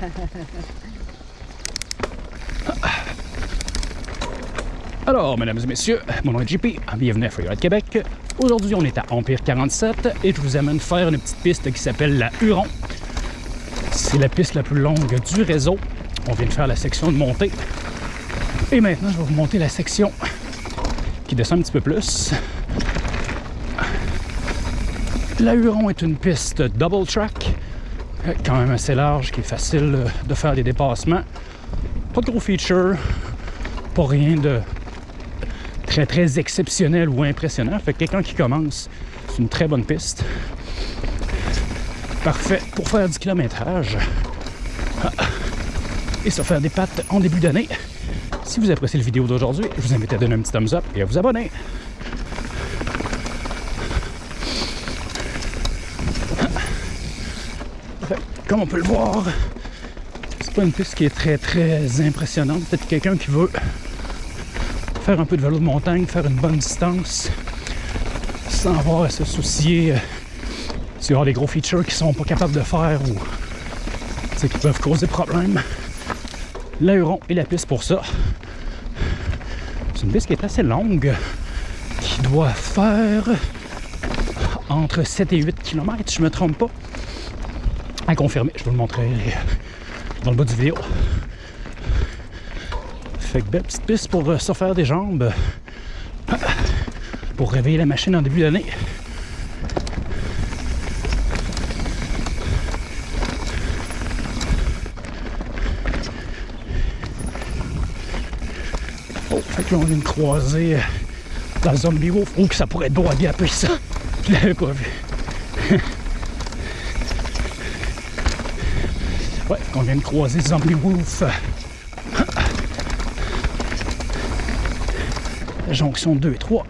Alors, mesdames et messieurs, mon nom est JP, bienvenue à Freeride Québec. Aujourd'hui, on est à Empire 47 et je vous amène faire une petite piste qui s'appelle la Huron. C'est la piste la plus longue du réseau. On vient de faire la section de montée. Et maintenant, je vais vous monter la section qui descend un petit peu plus. La Huron est une piste double track, quand même assez large, qui est facile de faire des dépassements. Pas de gros features, pas rien de très très exceptionnel ou impressionnant. Fait que quelqu'un qui commence, c'est une très bonne piste. Parfait pour faire du kilométrage. Ah. Et se faire des pattes en début d'année. Si vous appréciez la vidéo d'aujourd'hui, je vous invite à donner un petit thumbs up et à vous abonner. Comme on peut le voir, c'est pas une piste qui est très très impressionnante. Peut-être quelqu'un qui veut faire un peu de vélo de montagne, faire une bonne distance, sans avoir à se soucier euh, s'il y aura des gros features qui sont pas capables de faire ou qui peuvent causer problème. L'aéron est la piste pour ça. C'est une piste qui est assez longue, qui doit faire entre 7 et 8 km, je me trompe pas. À confirmer, je vous le montrer dans le bas du vidéo. Fait que belle petite piste pour euh, se faire des jambes. Pour réveiller la machine en début d'année. Oh, fait que là on vient de croiser euh, la Zombie Wolf. Oh, que ça pourrait être beau à bien ça. Je l'avais pas vu. Ouais, on vient de croiser Zombie Wolf. jonction 2 et 3.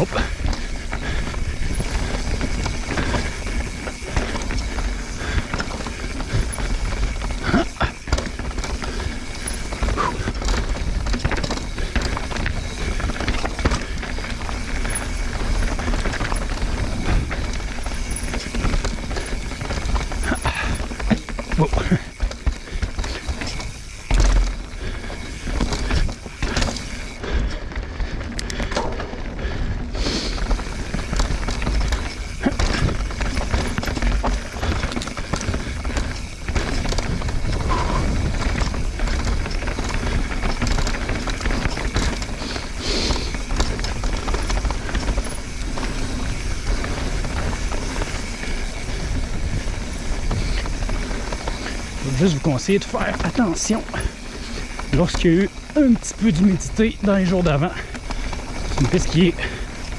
Hop. Oh. juste vous conseiller de faire attention lorsqu'il y a eu un petit peu d'humidité dans les jours d'avant. C'est une piste qui est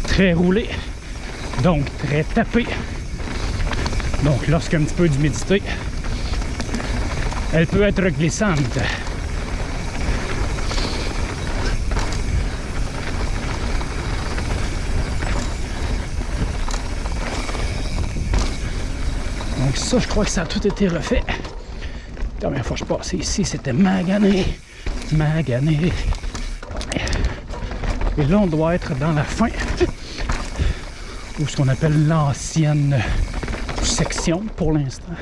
très roulée, donc très tapée. Donc lorsqu'il y a un petit peu d'humidité, elle peut être glissante. Donc ça, je crois que ça a tout été refait. Dernière fois je passais ici, c'était magané. Magané. Et là, on doit être dans la fin. Ou ce qu'on appelle l'ancienne section pour l'instant.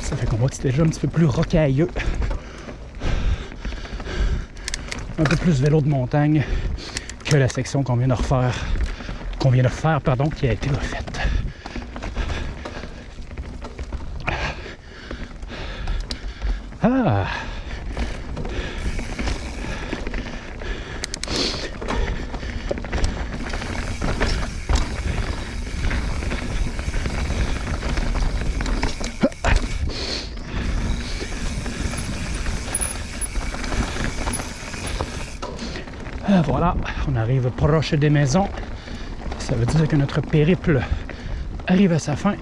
Ça fait qu'on voit que c'est déjà un petit peu plus rocailleux. Un peu plus vélo de montagne que la section qu'on vient de refaire, qu'on vient de faire, pardon, qui a été refaite. Ah voilà, on arrive proche des maisons. Ça veut dire que notre périple arrive à sa fin.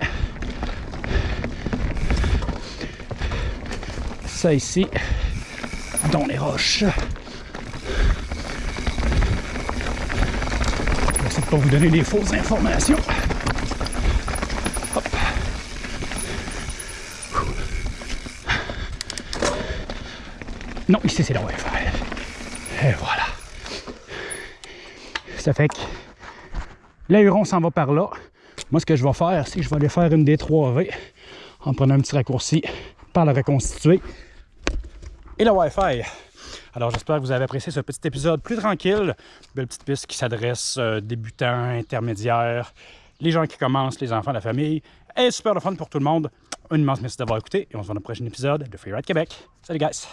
Ça ici, dans les roches. Je vais pas vous donner des fausses informations. Hop. Non, ici c'est la Wi-Fi. Et voilà. Ça fait que l'aéron s'en va par là. Moi, ce que je vais faire, c'est que je vais aller faire une D3V en prenant un petit raccourci par la reconstituer et le Wi-Fi. Alors, j'espère que vous avez apprécié ce petit épisode plus tranquille. Belle petite piste qui s'adresse euh, débutants, intermédiaires, les gens qui commencent, les enfants, la famille. Et super le fun pour tout le monde. Un immense merci d'avoir écouté et on se voit dans le prochain épisode de Freeride Québec. Salut guys!